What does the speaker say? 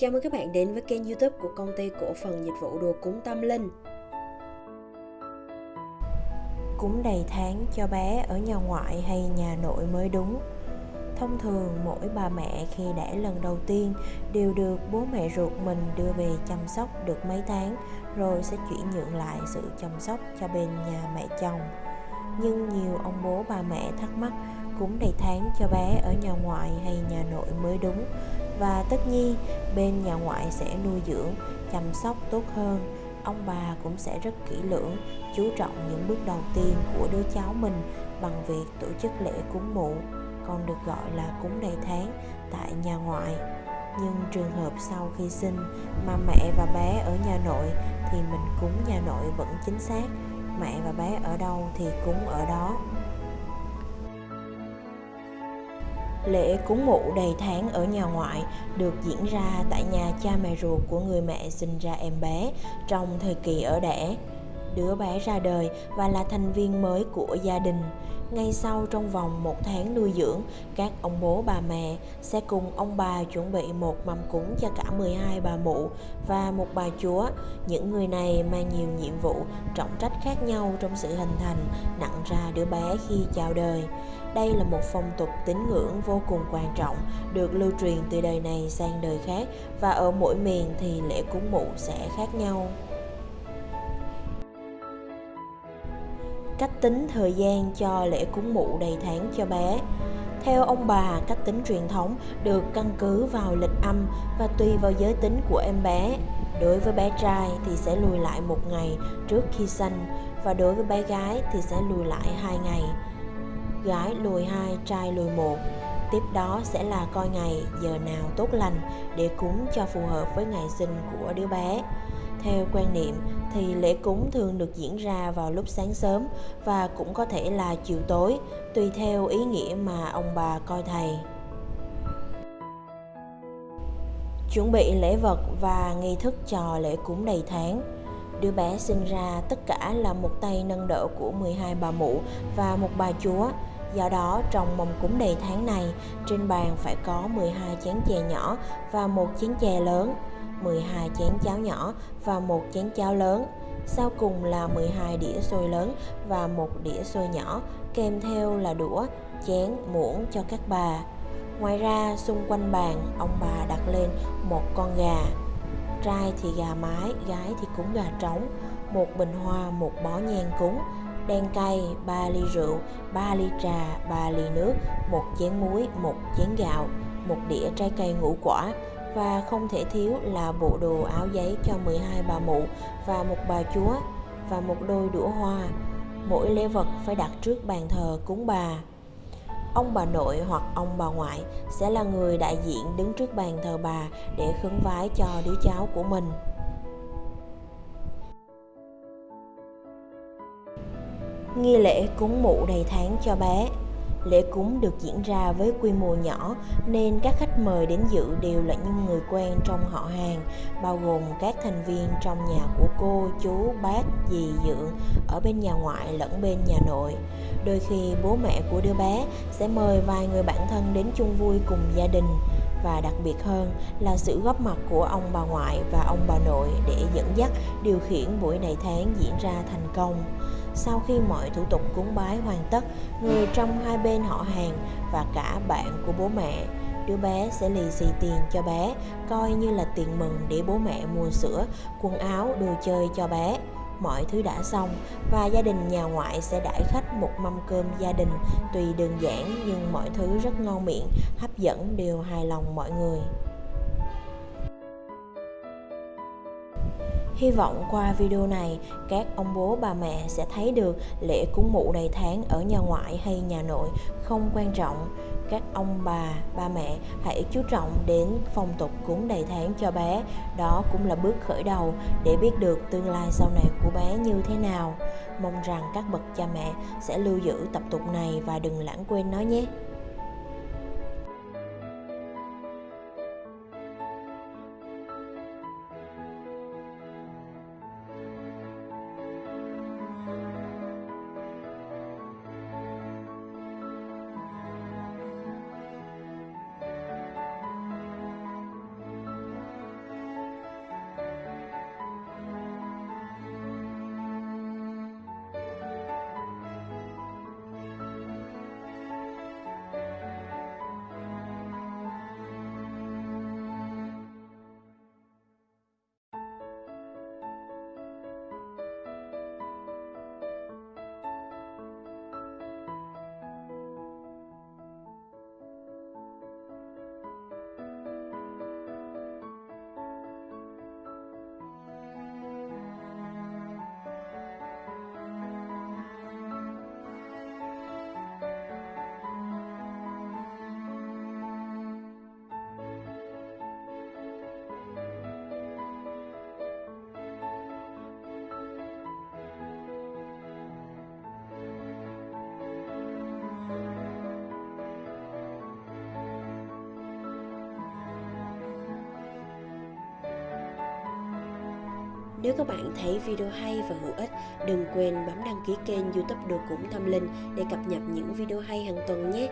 Chào mừng các bạn đến với kênh youtube của công ty cổ phần dịch vụ đồ cúng tâm linh Cúng đầy tháng cho bé ở nhà ngoại hay nhà nội mới đúng Thông thường mỗi bà mẹ khi đẻ lần đầu tiên đều được bố mẹ ruột mình đưa về chăm sóc được mấy tháng, rồi sẽ chuyển nhượng lại sự chăm sóc cho bên nhà mẹ chồng. Nhưng nhiều ông bố bà mẹ thắc mắc, cúng đầy tháng cho bé ở nhà ngoại hay nhà nội mới đúng và tất nhiên, bên nhà ngoại sẽ nuôi dưỡng, chăm sóc tốt hơn. Ông bà cũng sẽ rất kỹ lưỡng, chú trọng những bước đầu tiên của đứa cháu mình bằng việc tổ chức lễ cúng mụ, còn được gọi là cúng đầy tháng tại nhà ngoại. Nhưng trường hợp sau khi sinh mà mẹ và bé ở nhà nội thì mình cúng nhà nội vẫn chính xác, mẹ và bé ở đâu thì cúng ở đó. Lễ cúng mụ đầy tháng ở nhà ngoại được diễn ra tại nhà cha mẹ ruột của người mẹ sinh ra em bé trong thời kỳ ở đẻ. Đứa bé ra đời và là thành viên mới của gia đình. Ngay sau trong vòng một tháng nuôi dưỡng, các ông bố bà mẹ sẽ cùng ông bà chuẩn bị một mâm cúng cho cả 12 bà mụ và một bà chúa. Những người này mang nhiều nhiệm vụ, trọng trách khác nhau trong sự hình thành, nặng ra đứa bé khi chào đời. Đây là một phong tục tín ngưỡng vô cùng quan trọng, được lưu truyền từ đời này sang đời khác và ở mỗi miền thì lễ cúng mụ sẽ khác nhau. Cách tính thời gian cho lễ cúng mụ đầy tháng cho bé theo ông bà, cách tính truyền thống được căn cứ vào lịch âm và tùy vào giới tính của em bé. Đối với bé trai thì sẽ lùi lại một ngày trước khi sanh và đối với bé gái thì sẽ lùi lại hai ngày gái lùi hai, trai lùi một. Tiếp đó sẽ là coi ngày, giờ nào tốt lành để cúng cho phù hợp với ngày sinh của đứa bé. Theo quan niệm thì lễ cúng thường được diễn ra vào lúc sáng sớm và cũng có thể là chiều tối, tùy theo ý nghĩa mà ông bà coi thầy. Chuẩn bị lễ vật và nghi thức cho lễ cúng đầy tháng đứa bé sinh ra tất cả là một tay nâng đỡ của 12 bà mụ và một bà chúa Do đó, trong mâm cúng đầy tháng này, trên bàn phải có 12 chén chè nhỏ và một chén chè lớn, 12 chén cháo nhỏ và một chén cháo lớn. Sau cùng là 12 đĩa xôi lớn và một đĩa xôi nhỏ, kèm theo là đũa, chén, muỗng cho các bà. Ngoài ra, xung quanh bàn, ông bà đặt lên một con gà. Trai thì gà mái, gái thì cúng gà trống, một bình hoa, một bó nhang cúng, đen cay, 3 ly rượu, 3 ly trà, 3 ly nước, một chén muối, một chén gạo, một đĩa trái cây ngũ quả. Và không thể thiếu là bộ đồ áo giấy cho 12 bà mụ và một bà chúa và một đôi đũa hoa. Mỗi lễ vật phải đặt trước bàn thờ cúng bà. Ông bà nội hoặc ông bà ngoại sẽ là người đại diện đứng trước bàn thờ bà để khấn vái cho đứa cháu của mình. nghi lễ cúng mụ đầy tháng cho bé lễ cúng được diễn ra với quy mô nhỏ nên các khách mời đến dự đều là những người quen trong họ hàng, bao gồm các thành viên trong nhà của cô, chú, bác, dì dượng ở bên nhà ngoại lẫn bên nhà nội. Đôi khi bố mẹ của đứa bé sẽ mời vài người bạn thân đến chung vui cùng gia đình và đặc biệt hơn là sự góp mặt của ông bà ngoại và ông bà nội để dẫn dắt điều khiển buổi này tháng diễn ra thành công sau khi mọi thủ tục cúng bái hoàn tất, người trong hai bên họ hàng và cả bạn của bố mẹ đứa bé sẽ lì xì tiền cho bé, coi như là tiền mừng để bố mẹ mua sữa, quần áo, đồ chơi cho bé. Mọi thứ đã xong và gia đình nhà ngoại sẽ đãi khách một mâm cơm gia đình tùy đơn giản nhưng mọi thứ rất ngon miệng, hấp dẫn đều hài lòng mọi người. Hy vọng qua video này, các ông bố bà mẹ sẽ thấy được lễ cúng mụ đầy tháng ở nhà ngoại hay nhà nội không quan trọng. Các ông bà, ba mẹ hãy chú trọng đến phong tục cúng đầy tháng cho bé. Đó cũng là bước khởi đầu để biết được tương lai sau này của bé như thế nào. Mong rằng các bậc cha mẹ sẽ lưu giữ tập tục này và đừng lãng quên nó nhé. Nếu các bạn thấy video hay và hữu ích, đừng quên bấm đăng ký kênh youtube Đồ Cũng Tâm Linh để cập nhật những video hay hàng tuần nhé.